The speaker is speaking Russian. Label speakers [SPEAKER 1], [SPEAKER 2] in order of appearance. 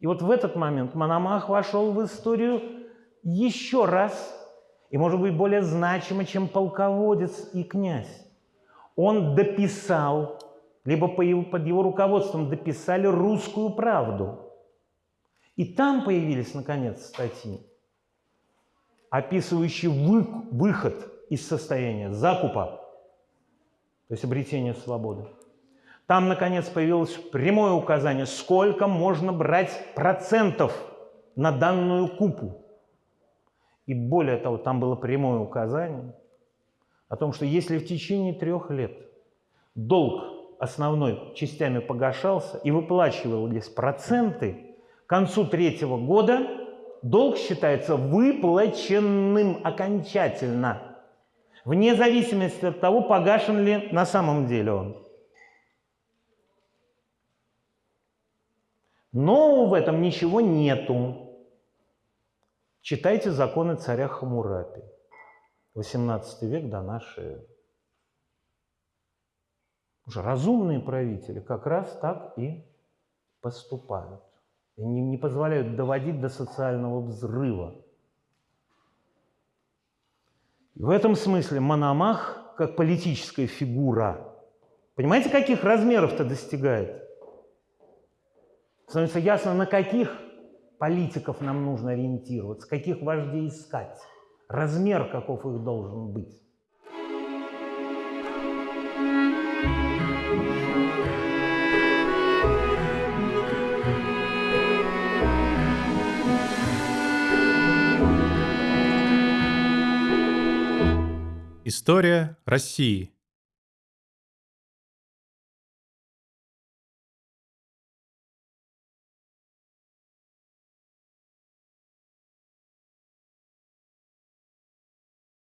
[SPEAKER 1] И вот в этот момент Мономах вошел в историю еще раз, и, может быть, более значимо, чем полководец и князь. Он дописал, либо под его руководством дописали русскую правду. И там появились, наконец, статьи, описывающие вы, выход из состояния закупа, то есть обретение свободы. Там, наконец, появилось прямое указание, сколько можно брать процентов на данную купу. И более того, там было прямое указание о том, что если в течение трех лет долг основной частями погашался и выплачивались проценты, к концу третьего года долг считается выплаченным окончательно, вне зависимости от того, погашен ли на самом деле он. Но в этом ничего нету. Читайте законы царя Хамурапи. 18 век до нашей эры. Уже разумные правители как раз так и поступают. И не, не позволяют доводить до социального взрыва. И в этом смысле Мономах, как политическая фигура, понимаете, каких размеров-то достигает? Становится ясно, на каких политиков нам нужно ориентироваться, каких вождей искать, размер каков их должен быть.
[SPEAKER 2] История России.